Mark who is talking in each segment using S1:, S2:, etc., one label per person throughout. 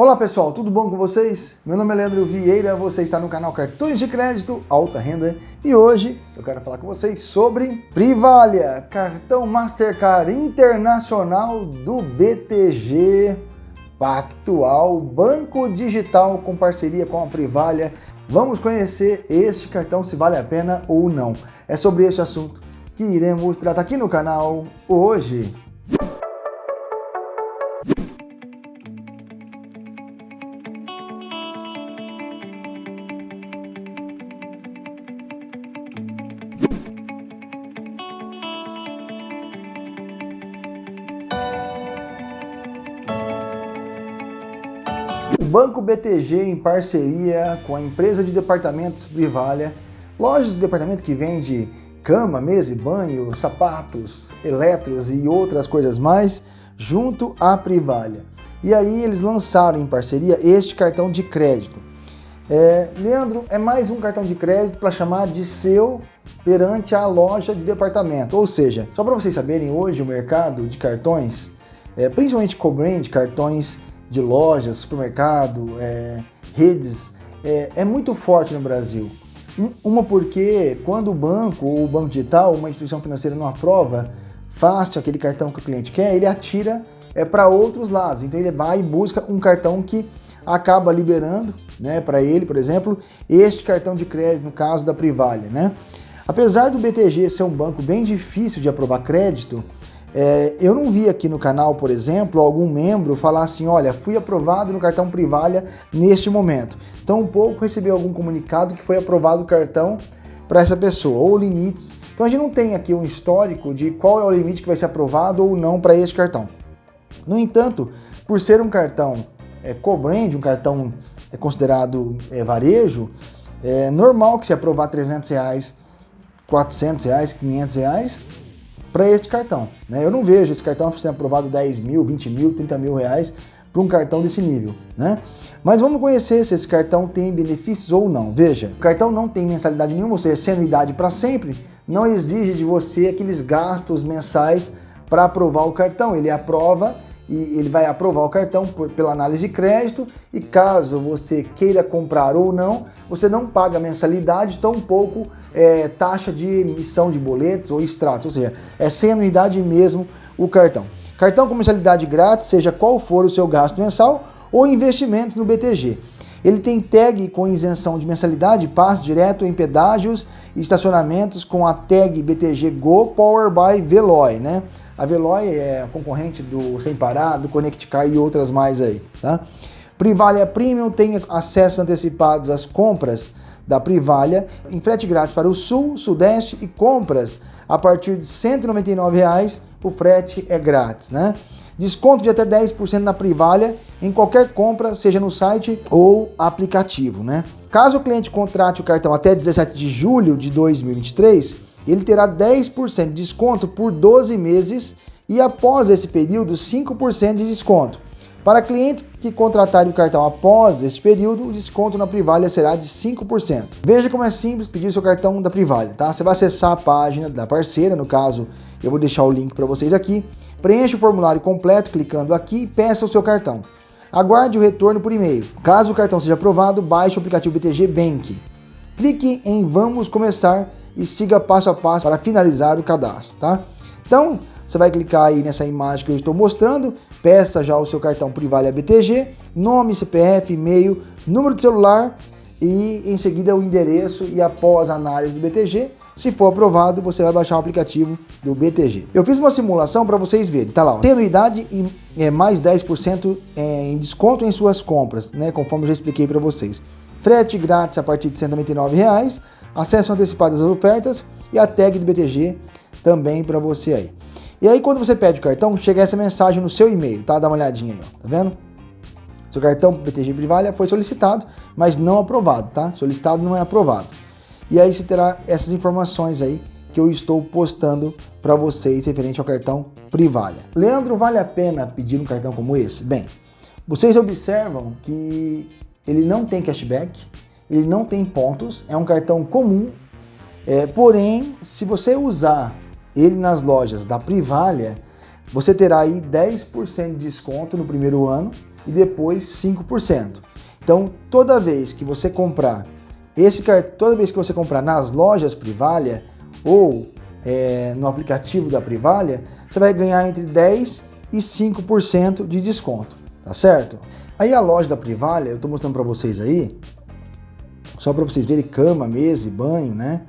S1: Olá pessoal, tudo bom com vocês? Meu nome é Leandro Vieira, você está no canal Cartões de Crédito Alta Renda e hoje eu quero falar com vocês sobre Privalia, cartão Mastercard Internacional do BTG Pactual, banco digital com parceria com a Privalia. Vamos conhecer este cartão, se vale a pena ou não. É sobre este assunto que iremos tratar aqui no canal hoje. O Banco BTG, em parceria com a empresa de departamentos Privalia, lojas de departamento que vende cama, mesa e banho, sapatos, elétricos e outras coisas mais, junto à Privalia. E aí eles lançaram em parceria este cartão de crédito. É, Leandro, é mais um cartão de crédito para chamar de seu perante a loja de departamento. Ou seja, só para vocês saberem, hoje o mercado de cartões, é, principalmente co-brand, cartões de lojas, supermercado, é, redes, é, é, muito forte no Brasil. Uma porque quando o banco ou o banco digital, uma instituição financeira não aprova fácil aquele cartão que o cliente quer, ele atira é, para outros lados. Então ele vai e busca um cartão que acaba liberando né, para ele, por exemplo, este cartão de crédito, no caso da Privalia. Né? Apesar do BTG ser um banco bem difícil de aprovar crédito, é, eu não vi aqui no canal, por exemplo, algum membro falar assim, olha, fui aprovado no cartão Privalha neste momento. Então, um pouco recebi algum comunicado que foi aprovado o cartão para essa pessoa, ou limites. Então, a gente não tem aqui um histórico de qual é o limite que vai ser aprovado ou não para este cartão. No entanto, por ser um cartão é, co-brand, um cartão é considerado é, varejo, é normal que se aprovar 300 reais, 400 reais, 500 reais, para este cartão. Né? Eu não vejo esse cartão sendo aprovado 10 mil, 20 mil, 30 mil reais para um cartão desse nível. Né? Mas vamos conhecer se esse cartão tem benefícios ou não. Veja, o cartão não tem mensalidade nenhuma, ou seja, sem para sempre, não exige de você aqueles gastos mensais para aprovar o cartão. Ele aprova e ele vai aprovar o cartão por, pela análise de crédito e caso você queira comprar ou não, você não paga mensalidade, tampouco é, taxa de emissão de boletos ou extratos, ou seja, é sem anuidade mesmo o cartão. Cartão com mensalidade grátis, seja qual for o seu gasto mensal ou investimentos no BTG. Ele tem tag com isenção de mensalidade, passa direto em pedágios e estacionamentos com a tag BTG Go Power by Veloy, né? A Veloy é concorrente do Sem Parar, do Connect Car e outras mais aí, tá? Privalia Premium tem acesso antecipado às compras da Privalia em frete grátis para o Sul, Sudeste e compras a partir de 199 reais, o frete é grátis, né? Desconto de até 10% na Privalia em qualquer compra, seja no site ou aplicativo, né? Caso o cliente contrate o cartão até 17 de julho de 2023, ele terá 10% de desconto por 12 meses e após esse período 5% de desconto. Para clientes que contratarem o cartão após este período, o desconto na Privalia será de 5%. Veja como é simples pedir seu cartão da Privalia, tá? Você vai acessar a página da parceira, no caso, eu vou deixar o link para vocês aqui. Preencha o formulário completo clicando aqui e peça o seu cartão. Aguarde o retorno por e-mail. Caso o cartão seja aprovado, baixe o aplicativo BTG Bank. Clique em Vamos Começar e siga passo a passo para finalizar o cadastro, tá? Então, você vai clicar aí nessa imagem que eu estou mostrando, peça já o seu cartão Privalia BTG, nome, CPF, e-mail, número de celular e em seguida o endereço e após a análise do BTG, se for aprovado, você vai baixar o aplicativo do BTG. Eu fiz uma simulação para vocês verem, tá lá, ó, tem anuidade e é, mais 10% é, em desconto em suas compras, né, conforme eu já expliquei para vocês. Frete grátis a partir de 199 reais, acesso antecipado às ofertas e a tag do BTG também para você aí. E aí quando você pede o cartão, chega essa mensagem no seu e-mail, tá? Dá uma olhadinha aí, ó, tá vendo? Seu cartão BTG Privalia foi solicitado, mas não aprovado, tá? Solicitado não é aprovado. E aí você terá essas informações aí que eu estou postando para vocês referente ao cartão Privalia. Leandro, vale a pena pedir um cartão como esse? Bem, vocês observam que ele não tem cashback, ele não tem pontos, é um cartão comum, é, porém, se você usar ele nas lojas da Privalia, você terá aí 10% de desconto no primeiro ano e depois 5%. Então, toda vez que você comprar esse toda vez que você comprar nas lojas Privalia ou é, no aplicativo da Privalia, você vai ganhar entre 10 e 5% de desconto, tá certo? Aí a loja da Privalia, eu estou mostrando para vocês aí, só para vocês verem cama, mesa e banho, né?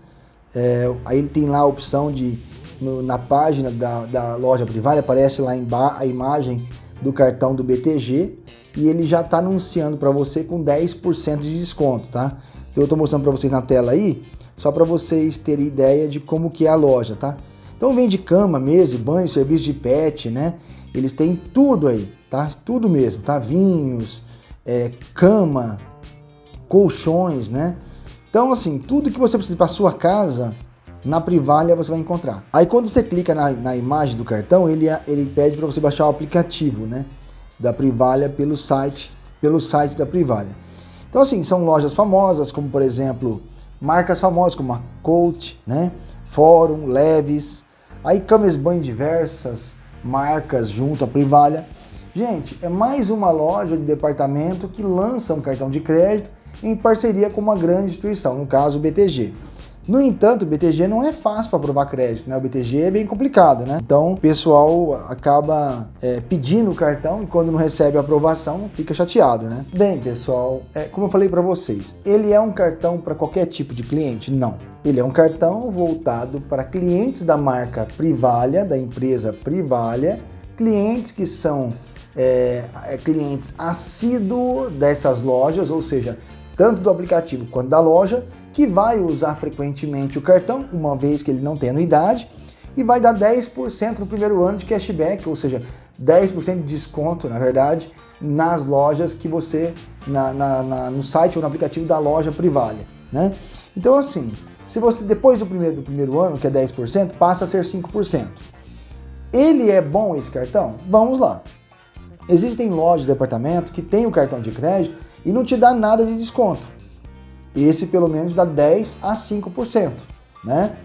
S1: É, aí ele tem lá a opção de, no, na página da, da loja Privalia, aparece lá a imagem do cartão do BTG e ele já está anunciando para você com 10% de desconto, tá? Então eu estou mostrando para vocês na tela aí, só para vocês terem ideia de como que é a loja, tá? Então vende cama, mesa, banho, serviço de pet, né? Eles têm tudo aí, tá? Tudo mesmo, tá? Vinhos, é, cama, colchões, né? Então assim, tudo que você precisa para sua casa, na Privalia você vai encontrar. Aí quando você clica na, na imagem do cartão, ele, ele pede para você baixar o aplicativo, né? Da Privalia pelo site, pelo site da Privalia. Então assim, são lojas famosas, como por exemplo, marcas famosas como a Coach, né? Fórum, Leves, aí camas banho diversas marcas junto à Privalia. Gente, é mais uma loja de departamento que lança um cartão de crédito em parceria com uma grande instituição, no caso o BTG. No entanto, o BTG não é fácil para aprovar crédito, né? O BTG é bem complicado, né? Então, o pessoal acaba é, pedindo o cartão e quando não recebe a aprovação, fica chateado, né? Bem, pessoal, é, como eu falei para vocês, ele é um cartão para qualquer tipo de cliente? Não. Ele é um cartão voltado para clientes da marca Privalia, da empresa Privalia, clientes que são é, é clientes assíduos dessas lojas, ou seja, tanto do aplicativo quanto da loja, que vai usar frequentemente o cartão, uma vez que ele não tem anuidade, e vai dar 10% no primeiro ano de cashback, ou seja, 10% de desconto, na verdade, nas lojas que você, na, na, na, no site ou no aplicativo da loja Privalia, né? Então assim, se você depois do primeiro, do primeiro ano, que é 10%, passa a ser 5%. Ele é bom esse cartão? Vamos lá. Existem lojas de departamento que tem o cartão de crédito e não te dá nada de desconto. Esse pelo menos dá 10 a 5%. Né?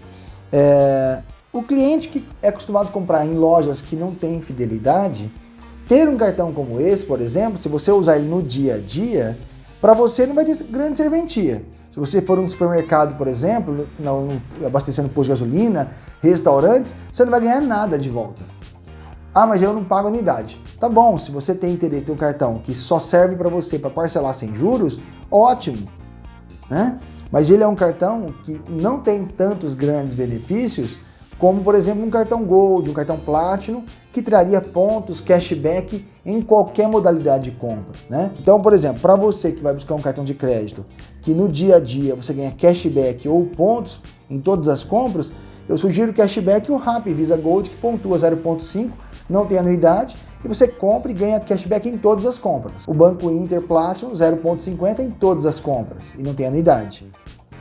S1: É, o cliente que é acostumado a comprar em lojas que não tem fidelidade, ter um cartão como esse, por exemplo, se você usar ele no dia a dia, para você não vai ter grande serventia. Se você for um supermercado, por exemplo, abastecendo posto de gasolina, restaurantes, você não vai ganhar nada de volta. Ah, mas eu não pago anuidade. Tá bom, se você tem interesse em um cartão que só serve para você para parcelar sem juros, ótimo né? Mas ele é um cartão que não tem tantos grandes benefícios como, por exemplo, um cartão Gold, um cartão Platinum, que traria pontos, cashback em qualquer modalidade de compra, né? Então, por exemplo, para você que vai buscar um cartão de crédito, que no dia a dia você ganha cashback ou pontos em todas as compras, eu sugiro o cashback o RAP Visa Gold, que pontua 0.5, não tem anuidade, e você compra e ganha cashback em todas as compras. O Banco Inter Platinum 0,50 em todas as compras e não tem anuidade.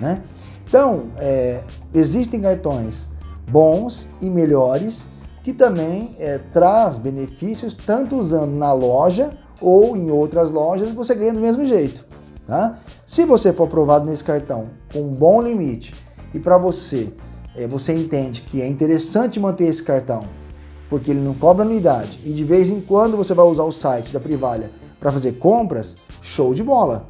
S1: Né? Então, é, existem cartões bons e melhores que também é, traz benefícios tanto usando na loja ou em outras lojas você ganha do mesmo jeito. Tá? Se você for aprovado nesse cartão com um bom limite e para você, é, você entende que é interessante manter esse cartão porque ele não cobra anuidade e de vez em quando você vai usar o site da Privalha para fazer compras, show de bola,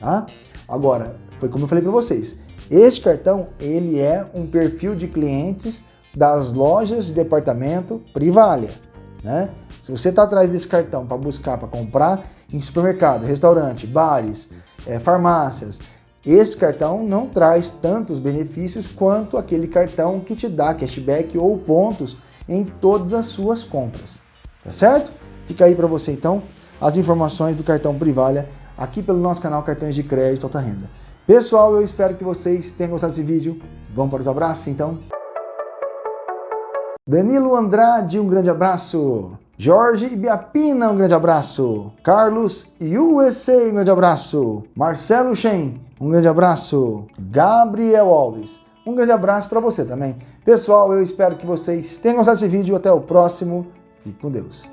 S1: tá? Agora, foi como eu falei para vocês, este cartão, ele é um perfil de clientes das lojas de departamento Privalha, né? Se você está atrás desse cartão para buscar, para comprar em supermercado, restaurante, bares, é, farmácias, esse cartão não traz tantos benefícios quanto aquele cartão que te dá cashback ou pontos em todas as suas compras, tá certo? Fica aí para você então as informações do cartão Privalha aqui pelo nosso canal Cartões de Crédito Alta Renda. Pessoal, eu espero que vocês tenham gostado desse vídeo. Vamos para os abraços então? Danilo Andrade, um grande abraço. Jorge Ibiapina, um grande abraço. Carlos USA, um grande abraço. Marcelo Shen, um grande abraço. Gabriel Alves, um grande abraço para você também. Pessoal, eu espero que vocês tenham gostado desse vídeo. Até o próximo. Fique com Deus.